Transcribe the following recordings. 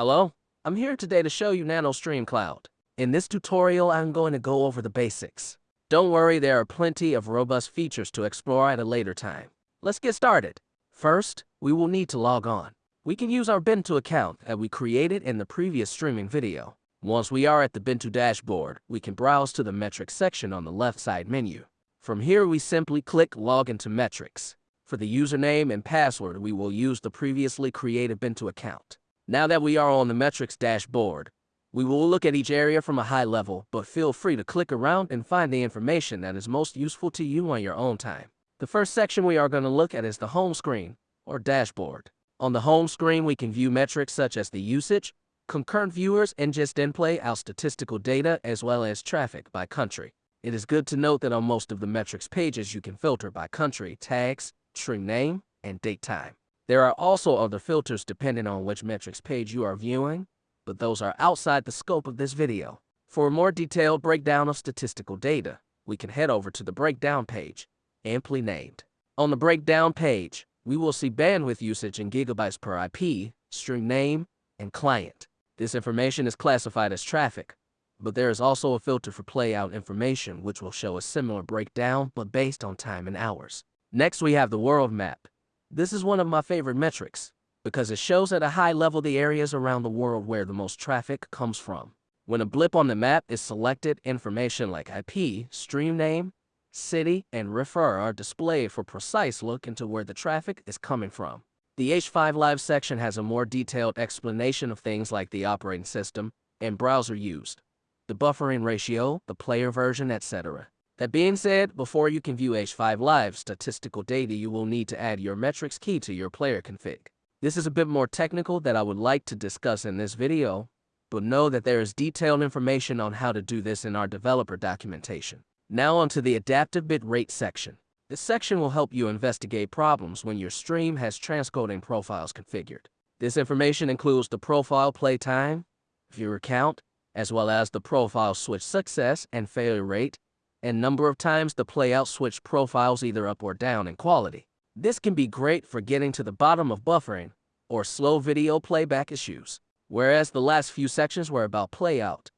Hello, I'm here today to show you NanoStream Cloud. In this tutorial, I'm going to go over the basics. Don't worry, there are plenty of robust features to explore at a later time. Let's get started. First, we will need to log on. We can use our Bintu account that we created in the previous streaming video. Once we are at the Bintu dashboard, we can browse to the metrics section on the left side menu. From here, we simply click Log into Metrics. For the username and password, we will use the previously created Bintu account. Now that we are on the metrics dashboard, we will look at each area from a high level, but feel free to click around and find the information that is most useful to you on your own time. The first section we are going to look at is the home screen, or dashboard. On the home screen, we can view metrics such as the usage, concurrent viewers, and just in-play out statistical data as well as traffic by country. It is good to note that on most of the metrics pages, you can filter by country, tags, stream name, and date time. There are also other filters depending on which metrics page you are viewing, but those are outside the scope of this video. For a more detailed breakdown of statistical data, we can head over to the breakdown page, amply named. On the breakdown page, we will see bandwidth usage in gigabytes per IP, stream name, and client. This information is classified as traffic, but there is also a filter for playout information which will show a similar breakdown but based on time and hours. Next we have the world map. This is one of my favorite metrics because it shows at a high level the areas around the world where the most traffic comes from. When a blip on the map is selected, information like IP, stream name, city, and refer are displayed for precise look into where the traffic is coming from. The H5 Live section has a more detailed explanation of things like the operating system and browser used, the buffering ratio, the player version, etc. That being said, before you can view H5 Live statistical data, you will need to add your metrics key to your player config. This is a bit more technical that I would like to discuss in this video, but know that there is detailed information on how to do this in our developer documentation. Now onto the adaptive bitrate section. This section will help you investigate problems when your stream has transcoding profiles configured. This information includes the profile play time, viewer count, as well as the profile switch success and failure rate, and number of times the playout switch profiles either up or down in quality. This can be great for getting to the bottom of buffering or slow video playback issues. Whereas the last few sections were about playout,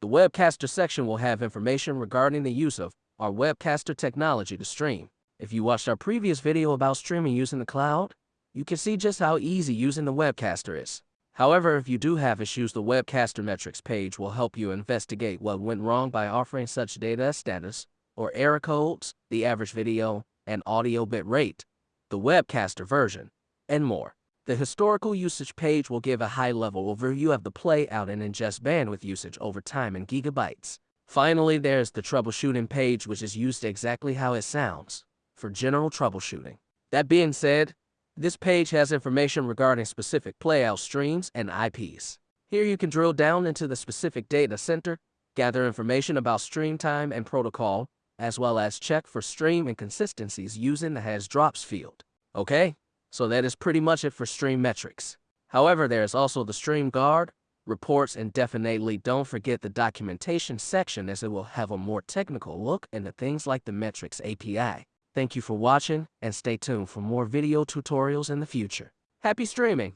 the webcaster section will have information regarding the use of our webcaster technology to stream. If you watched our previous video about streaming using the cloud, you can see just how easy using the webcaster is. However, if you do have issues, the Webcaster Metrics page will help you investigate what went wrong by offering such data as status, or error codes, the average video and audio bit rate, the Webcaster version, and more. The historical usage page will give a high-level overview of the playout and ingest bandwidth usage over time in gigabytes. Finally, there's the troubleshooting page, which is used exactly how it sounds, for general troubleshooting. That being said, this page has information regarding specific playout streams and IPs. Here you can drill down into the specific data center, gather information about stream time and protocol, as well as check for stream inconsistencies using the has drops field. Okay, so that is pretty much it for stream metrics. However, there is also the stream guard, reports, and definitely don't forget the documentation section as it will have a more technical look into things like the metrics API. Thank you for watching and stay tuned for more video tutorials in the future. Happy streaming!